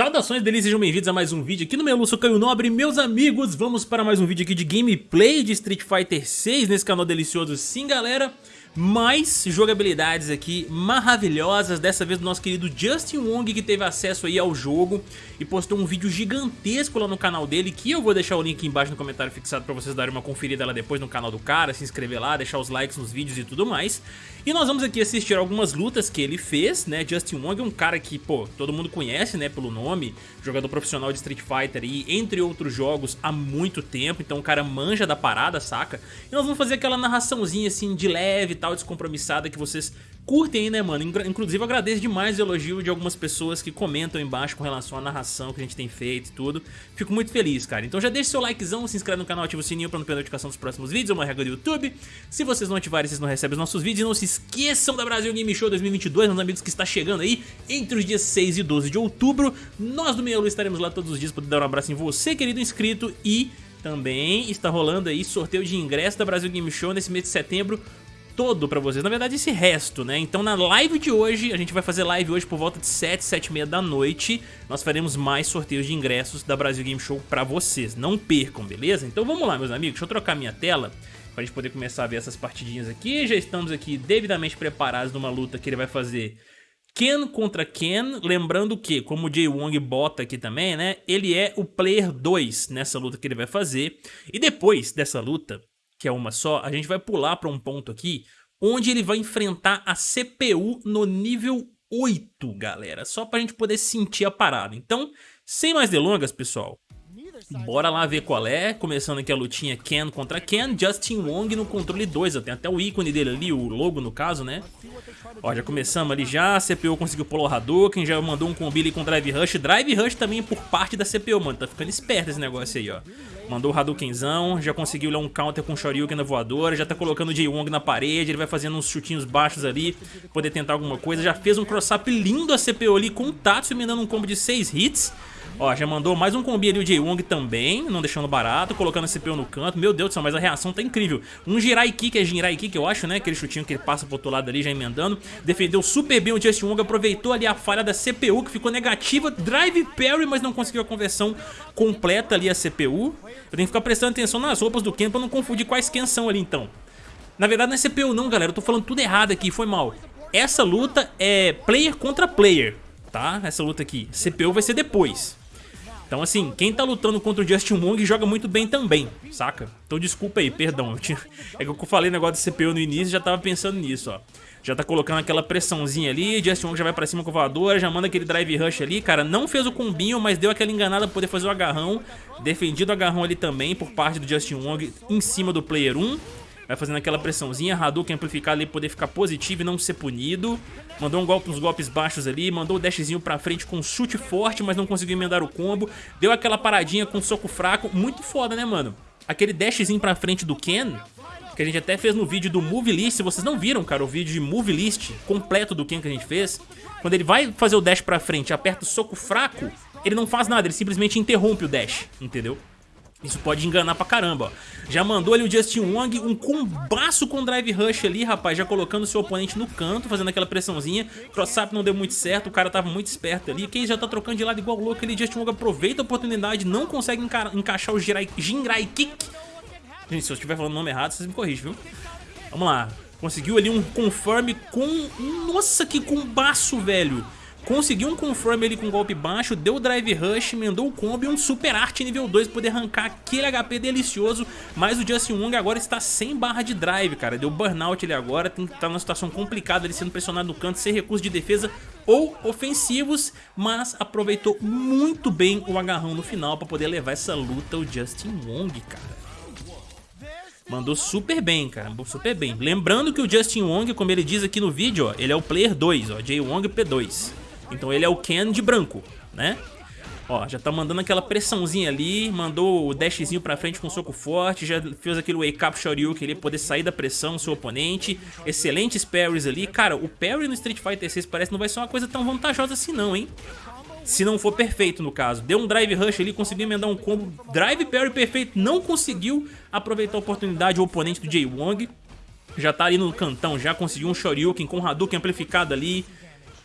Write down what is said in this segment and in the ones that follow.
Saudações deles, sejam bem-vindos a mais um vídeo aqui no meu Lúcio Caio Nobre. Meus amigos, vamos para mais um vídeo aqui de gameplay de Street Fighter 6 nesse canal delicioso. Sim galera mais jogabilidades aqui maravilhosas, dessa vez do nosso querido Justin Wong que teve acesso aí ao jogo e postou um vídeo gigantesco lá no canal dele que eu vou deixar o link aqui embaixo no comentário fixado pra vocês darem uma conferida lá depois no canal do cara, se inscrever lá, deixar os likes nos vídeos e tudo mais. E nós vamos aqui assistir algumas lutas que ele fez, né, Justin Wong é um cara que, pô, todo mundo conhece, né, pelo nome, jogador profissional de Street Fighter e entre outros jogos há muito tempo, então o cara manja da parada, saca? E nós vamos fazer aquela narraçãozinha assim de leve tal, descompromissada que vocês curtem aí, né, mano? Inclusive eu agradeço demais o elogio de algumas pessoas que comentam embaixo com relação à narração que a gente tem feito e tudo. Fico muito feliz, cara. Então já deixa seu likezão, se inscreve no canal, ativa o sininho pra não perder a notificação dos próximos vídeos, é uma regra do YouTube. Se vocês não ativarem, vocês não recebem os nossos vídeos. E não se esqueçam da Brasil Game Show 2022, meus amigos, que está chegando aí entre os dias 6 e 12 de outubro. Nós do Meia estaremos lá todos os dias para dar um abraço em você, querido inscrito, e... Também está rolando aí sorteio de ingresso da Brasil Game Show nesse mês de setembro todo pra vocês, na verdade esse resto, né? Então na live de hoje, a gente vai fazer live hoje por volta de 7, 7 e meia da noite, nós faremos mais sorteios de ingressos da Brasil Game Show pra vocês, não percam, beleza? Então vamos lá meus amigos, deixa eu trocar minha tela pra gente poder começar a ver essas partidinhas aqui, já estamos aqui devidamente preparados numa luta que ele vai fazer Ken contra Ken, lembrando que, como o Jay Wong bota aqui também, né, ele é o Player 2 nessa luta que ele vai fazer, e depois dessa luta, que é uma só, a gente vai pular para um ponto aqui onde ele vai enfrentar a CPU no nível 8, galera. Só para a gente poder sentir a parada. Então, sem mais delongas, pessoal, Bora lá ver qual é, começando aqui a lutinha Ken contra Ken, Justin Wong no controle 2, tem até o ícone dele ali, o logo no caso, né? Ó, já começamos ali já, a CPU conseguiu pular o Hadouken, já mandou um combi ali com Drive Rush, Drive Rush também por parte da CPU, mano, tá ficando esperto esse negócio aí, ó. Mandou o Hadoukenzão, já conseguiu lá um counter com Shoryuken na voadora, já tá colocando o J-Wong na parede, ele vai fazendo uns chutinhos baixos ali, poder tentar alguma coisa, já fez um cross-up lindo a CPU ali com o Tatsu, me dando um combo de 6 hits, Ó, já mandou mais um combi ali o Jay-Wong também, não deixando barato, colocando a CPU no canto. Meu Deus do céu, mas a reação tá incrível. Um Jirai Kick, é Jirai Kick eu acho, né? Aquele chutinho que ele passa pro outro lado ali, já emendando. Defendeu super bem o Justin Wong, aproveitou ali a falha da CPU, que ficou negativa. Drive Parry, mas não conseguiu a conversão completa ali a CPU. Eu tenho que ficar prestando atenção nas roupas do Ken pra não confundir quais Ken são ali, então. Na verdade não é CPU não, galera. Eu tô falando tudo errado aqui, foi mal. Essa luta é player contra player, tá? Essa luta aqui. CPU vai ser depois. Então assim, quem tá lutando contra o Justin Wong joga muito bem também, saca? Então desculpa aí, perdão. Eu tinha... É que eu falei negócio de CPU no início já tava pensando nisso, ó. Já tá colocando aquela pressãozinha ali, Justin Wong já vai pra cima com a voadora, já manda aquele drive rush ali, cara, não fez o combinho, mas deu aquela enganada pra poder fazer o agarrão, defendido o agarrão ali também por parte do Justin Wong em cima do player 1, Vai fazendo aquela pressãozinha, Hadouken amplificado ali poder ficar positivo e não ser punido. Mandou um golpe, uns golpes baixos ali, mandou o dashzinho pra frente com um chute forte, mas não conseguiu emendar o combo. Deu aquela paradinha com um soco fraco, muito foda, né, mano? Aquele dashzinho pra frente do Ken, que a gente até fez no vídeo do Move List, se vocês não viram, cara, o vídeo de Move List completo do Ken que a gente fez, quando ele vai fazer o dash pra frente aperta o soco fraco, ele não faz nada, ele simplesmente interrompe o dash, entendeu? Isso pode enganar pra caramba, ó. Já mandou ali o Justin Wong, um combaço com Drive Rush ali, rapaz, já colocando seu oponente no canto, fazendo aquela pressãozinha. Cross-up não deu muito certo, o cara tava muito esperto ali. Quem já tá trocando de lado igual louco ali, Justin Wong aproveita a oportunidade, não consegue enca encaixar o Jirai, Jinrai Kick. Gente, se eu estiver falando o nome errado, vocês me corrigem, viu? Vamos lá. Conseguiu ali um confirm com... Nossa, que combaço, velho! Conseguiu um confirm ali com um golpe baixo, deu o drive rush, emendou o combo e um super arte nível 2 pra poder arrancar aquele HP delicioso. Mas o Justin Wong agora está sem barra de drive, cara. Deu burnout ele agora, tem que estar tá numa situação complicada ele sendo pressionado no canto, sem recurso de defesa ou ofensivos. Mas aproveitou muito bem o agarrão no final pra poder levar essa luta o Justin Wong, cara. Mandou super bem, cara, super bem. Lembrando que o Justin Wong, como ele diz aqui no vídeo, ó, ele é o Player 2, ó, Jay Wong P2. Então ele é o Ken de branco, né? Ó, já tá mandando aquela pressãozinha ali, mandou o dashzinho pra frente com soco forte, já fez aquele wake up Shoryuken ali, poder sair da pressão do seu oponente. Excelentes parries ali. Cara, o parry no Street Fighter 6 parece que não vai ser uma coisa tão vantajosa assim não, hein? Se não for perfeito no caso. Deu um drive rush ali, conseguiu emendar um combo. Drive parry perfeito, não conseguiu aproveitar a oportunidade o oponente do Jay Wong. Já tá ali no cantão, já conseguiu um Shoryuken com Hadouken amplificado ali.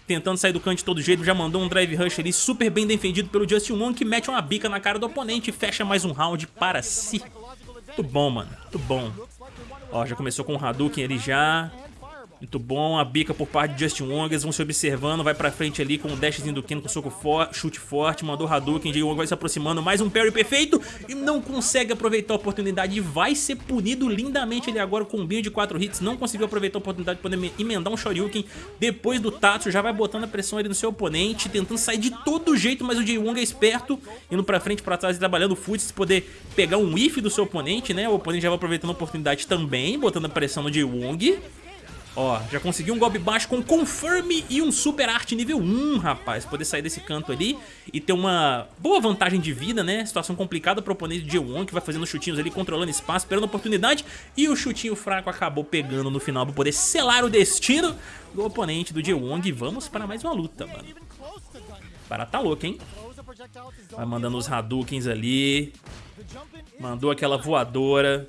Tentando sair do canto de todo jeito, já mandou um drive rush ali super bem defendido pelo Justin Wong, que mete uma bica na cara do oponente e fecha mais um round para si. Muito bom, mano, muito bom. Ó, já começou com o Hadouken ali já. Muito bom, a bica por parte de Justin Wong, eles vão se observando, vai pra frente ali com o dashzinho do Ken com soco for chute forte, mandou Hadouken, Jay Wong vai se aproximando, mais um parry perfeito e não consegue aproveitar a oportunidade. E vai ser punido lindamente ele agora com um bio de 4 hits, não conseguiu aproveitar a oportunidade de poder emendar um Shoryuken. Depois do Tatsu, já vai botando a pressão ali no seu oponente, tentando sair de todo jeito, mas o Jay Wong é esperto, indo pra frente, pra trás e trabalhando o foot, se poder pegar um whiff do seu oponente, né, o oponente já vai aproveitando a oportunidade também, botando a pressão no Jay Wong. Ó, já conseguiu um golpe baixo com Confirm e um Super Art nível 1, rapaz. Poder sair desse canto ali e ter uma boa vantagem de vida, né? Situação complicada pro oponente de G1, que vai fazendo chutinhos ali, controlando espaço, esperando oportunidade. E o chutinho fraco acabou pegando no final pra poder selar o destino do oponente do G1. Vamos para mais uma luta, mano. Para tá louco, hein? Vai mandando os Hadoukens ali. Mandou aquela voadora.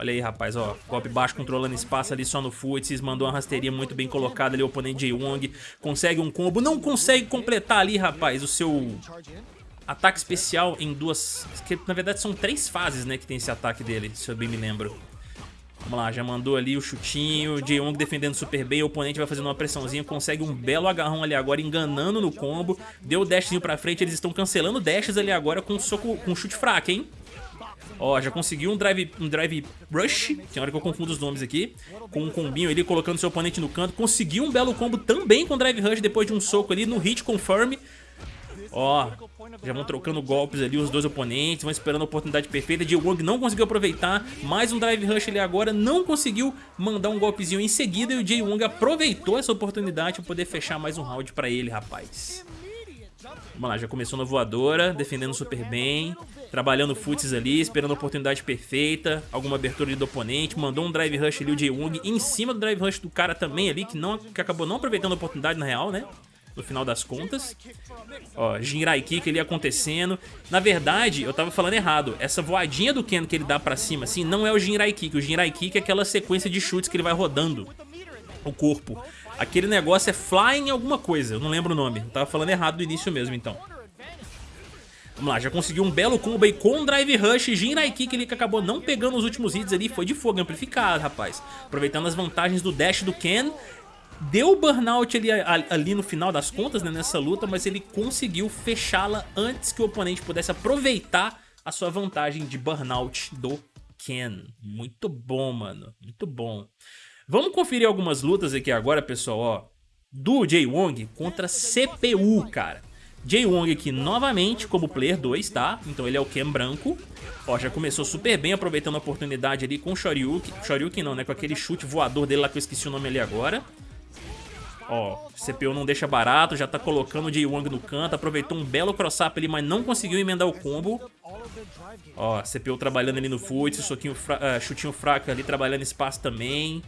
Olha aí, rapaz, ó. Golpe baixo controlando espaço ali só no Futsis. Mandou uma rasteirinha muito bem colocada ali. O oponente Jay Wong consegue um combo. Não consegue completar ali, rapaz, o seu ataque especial em duas... Que, na verdade são três fases, né, que tem esse ataque dele, se eu bem me lembro. Vamos lá, já mandou ali o chutinho, Jay Wong defendendo super bem, o oponente vai fazendo uma pressãozinha, consegue um belo agarrão ali agora, enganando no combo, deu o dashzinho pra frente, eles estão cancelando dashes ali agora com, soco, com chute fraco, hein? Ó, já conseguiu um drive, um drive rush, tem hora que eu confundo os nomes aqui, com um combinho ali, colocando seu oponente no canto. Conseguiu um belo combo também com drive rush depois de um soco ali no hit confirm. Ó, já vão trocando golpes ali os dois oponentes, vão esperando a oportunidade perfeita. Jill Wong não conseguiu aproveitar, mais um drive rush ali agora, não conseguiu mandar um golpezinho em seguida e o Jay Wong aproveitou essa oportunidade para poder fechar mais um round para ele, rapaz. Vamos lá, já começou na voadora, defendendo super bem, trabalhando futs ali, esperando a oportunidade perfeita, alguma abertura ali do oponente, mandou um drive rush ali, o Jae-Woong, em cima do drive rush do cara também ali, que, não, que acabou não aproveitando a oportunidade na real, né? No final das contas. Ó, Jinrai Kick ali acontecendo. Na verdade, eu tava falando errado. Essa voadinha do Ken que ele dá pra cima, assim, não é o Jinrai Kick. O Jinrai Kick é aquela sequência de chutes que ele vai rodando o corpo. Aquele negócio é Flying alguma coisa, eu não lembro o nome. Tava falando errado no início mesmo, então. Vamos lá, já conseguiu um belo combo aí com Drive Rush Jinrai Kick ali que acabou não pegando os últimos hits ali, foi de fogo amplificado, rapaz. Aproveitando as vantagens do dash do Ken, deu burnout ali, ali no final das contas, né, nessa luta, mas ele conseguiu fechá-la antes que o oponente pudesse aproveitar a sua vantagem de burnout do Ken. Muito bom, mano, muito bom. Vamos conferir algumas lutas aqui agora, pessoal, ó. Do Jay Wong contra CPU, cara. Jay Wong aqui novamente como player 2, tá? Então ele é o Ken branco. Ó, já começou super bem, aproveitando a oportunidade ali com o Shoryuken. Shoryuken não, né? Com aquele chute voador dele lá que eu esqueci o nome ali agora. Ó, CPU não deixa barato, já tá colocando o Jay Wong no canto, aproveitou um belo cross-up ali, mas não conseguiu emendar o combo. Ó, CPU trabalhando ali no foot, soquinho fra uh, chutinho fraco ali, trabalhando espaço também.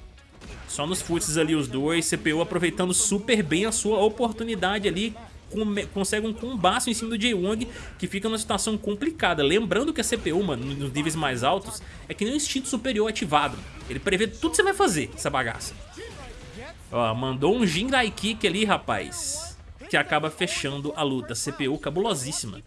Só nos futs ali os dois, CPU aproveitando super bem a sua oportunidade ali, consegue um combaço em cima do Jay-Wong, que fica numa situação complicada. Lembrando que a CPU, mano, nos níveis mais altos, é que nem um instinto superior ativado. Ele prevê tudo que você vai fazer, essa bagaça. Ó, mandou um Jinrai Kick ali, rapaz, que acaba fechando a luta. CPU cabulosíssima.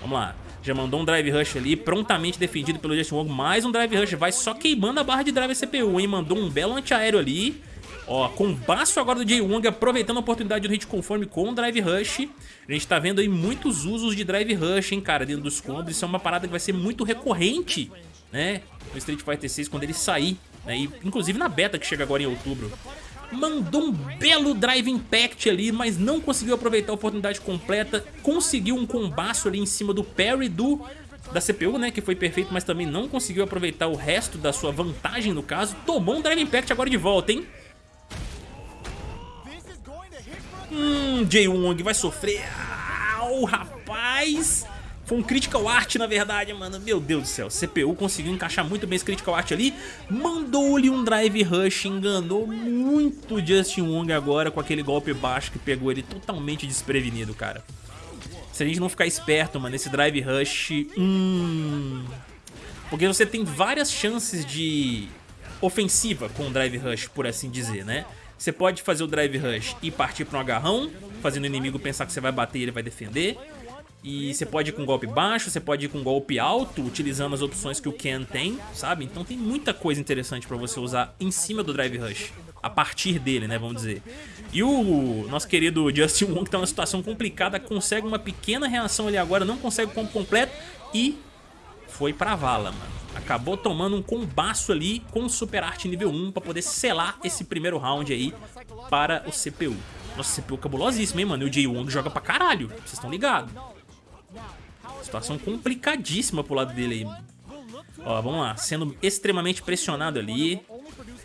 Vamos lá. Já mandou um Drive Rush ali, prontamente defendido pelo Justin Wong. Mais um Drive Rush, vai só queimando a barra de drive CPU, hein? Mandou um belo antiaéreo ali. Ó, com baço agora do Jay Wong, aproveitando a oportunidade do hit conforme com o Drive Rush. A gente tá vendo aí muitos usos de Drive Rush, hein, cara, dentro dos combos. Isso é uma parada que vai ser muito recorrente, né, no Street Fighter 6 quando ele sair. Né, e, inclusive na beta que chega agora em outubro mandou um belo Drive Impact ali, mas não conseguiu aproveitar a oportunidade completa, conseguiu um combaço ali em cima do parry do da CPU, né, que foi perfeito, mas também não conseguiu aproveitar o resto da sua vantagem no caso, tomou um Drive Impact agora de volta, hein? Hum, Jay Wong vai sofrer, Au, rapaz... Foi um Critical Art, na verdade, mano. Meu Deus do céu. CPU conseguiu encaixar muito bem esse Critical Art ali. Mandou-lhe um Drive Rush. Enganou muito o Justin Wong agora com aquele golpe baixo que pegou ele totalmente desprevenido, cara. Se a gente não ficar esperto, mano, esse Drive Rush... Hum... Porque você tem várias chances de ofensiva com o Drive Rush, por assim dizer, né? Você pode fazer o Drive Rush e partir para um agarrão, fazendo o inimigo pensar que você vai bater e ele vai defender. E você pode ir com golpe baixo, você pode ir com golpe alto, utilizando as opções que o Ken tem, sabe? Então tem muita coisa interessante pra você usar em cima do Drive Rush, a partir dele, né, vamos dizer. E o nosso querido Justin Wong, que tá numa situação complicada, consegue uma pequena reação ali agora, não consegue o combo completo e foi pra vala, mano. Acabou tomando um combaço ali com o Super Art nível 1 pra poder selar esse primeiro round aí para o CPU. Nossa, CPU cabulosíssimo, hein, mano? E o Jay Wong joga pra caralho, vocês estão ligados. Situação complicadíssima pro lado dele aí. Ó, vamos lá. Sendo extremamente pressionado ali.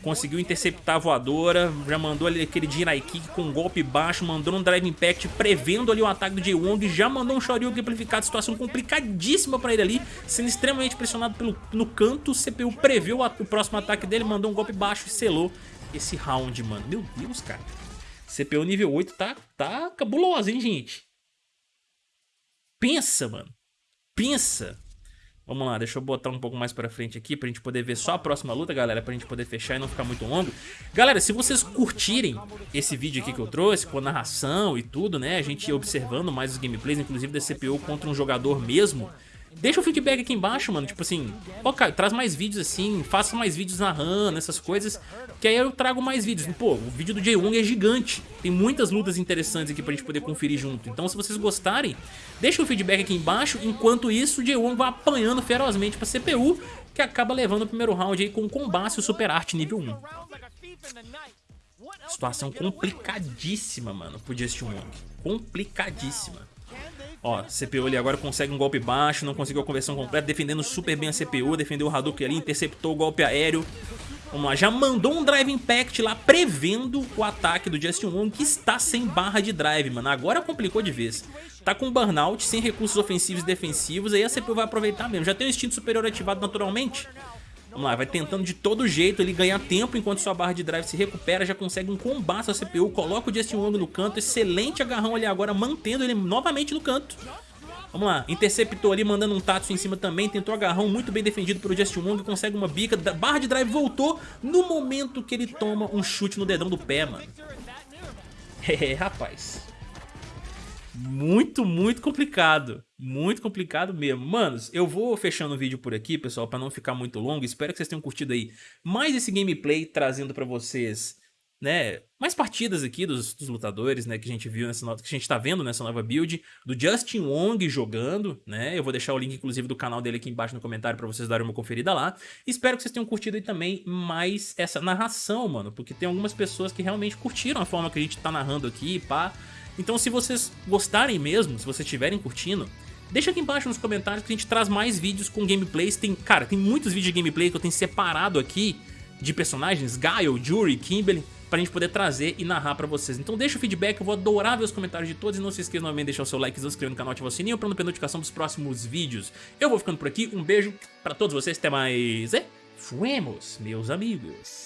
Conseguiu interceptar a voadora. Já mandou ali aquele Jirai Kick com um golpe baixo. Mandou um Drive Impact prevendo ali o ataque do Jay Wong. Já mandou um Shoryuken amplificado. Situação complicadíssima pra ele ali. Sendo extremamente pressionado pelo, no canto. O CPU preveu o, o próximo ataque dele. Mandou um golpe baixo e selou esse round, mano. Meu Deus, cara. CPU nível 8 tá, tá cabuloso, hein, gente? Pensa, mano. Pensa. Vamos lá, deixa eu botar um pouco mais pra frente aqui pra gente poder ver só a próxima luta, galera, pra gente poder fechar e não ficar muito longo. Galera, se vocês curtirem esse vídeo aqui que eu trouxe, com a narração e tudo, né, a gente observando mais os gameplays, inclusive da CPU contra um jogador mesmo, Deixa o feedback aqui embaixo, mano, tipo assim, ó, cara, traz mais vídeos assim, faça mais vídeos narrando, essas coisas, que aí eu trago mais vídeos. Pô, o vídeo do Jay Wong é gigante, tem muitas lutas interessantes aqui pra gente poder conferir junto. Então se vocês gostarem, deixa o feedback aqui embaixo, enquanto isso o Jay Wong vai apanhando ferozmente pra CPU, que acaba levando o primeiro round aí com o combate o Super Art nível 1. Situação complicadíssima, mano, pro Justin Wong. Complicadíssima. Ó, CPU ali agora consegue um golpe baixo, não conseguiu a conversão completa, defendendo super bem a CPU, defendeu o Hadouken ali, interceptou o golpe aéreo. Vamos lá, já mandou um Drive Impact lá, prevendo o ataque do Justin Wong, que está sem barra de drive, mano. Agora complicou de vez. Tá com burnout, sem recursos ofensivos e defensivos, aí a CPU vai aproveitar mesmo. Já tem o instinto superior ativado naturalmente. Vamos lá, vai tentando de todo jeito ele ganhar tempo enquanto sua barra de drive se recupera, já consegue um combate à CPU, coloca o Justin Wong no canto, excelente agarrão ali agora, mantendo ele novamente no canto. Vamos lá, interceptou ali, mandando um Tatsu em cima também, tentou agarrão muito bem defendido pelo Justin Wong, consegue uma bica, barra de drive voltou no momento que ele toma um chute no dedão do pé, mano. É, rapaz. Muito, muito complicado. Muito complicado mesmo. Manos, eu vou fechando o vídeo por aqui, pessoal, para não ficar muito longo. Espero que vocês tenham curtido aí mais esse gameplay, trazendo para vocês, né, mais partidas aqui dos, dos, lutadores, né, que a gente viu nessa que a gente tá vendo nessa nova build, do Justin Wong jogando, né, eu vou deixar o link, inclusive, do canal dele aqui embaixo no comentário para vocês darem uma conferida lá. Espero que vocês tenham curtido aí também mais essa narração, mano, porque tem algumas pessoas que realmente curtiram a forma que a gente tá narrando aqui, pá, então se vocês gostarem mesmo, se vocês estiverem curtindo, deixa aqui embaixo nos comentários que a gente traz mais vídeos com gameplays. Tem, cara, tem muitos vídeos de gameplay que eu tenho separado aqui de personagens, Guile, Jury, Kimberly, pra gente poder trazer e narrar pra vocês. Então deixa o feedback, eu vou adorar ver os comentários de todos e não se esqueça novamente de deixar o seu like, se inscrever no canal, ativar o sininho pra não perder notificação dos próximos vídeos. Eu vou ficando por aqui, um beijo pra todos vocês, até mais e fuemos, meus amigos.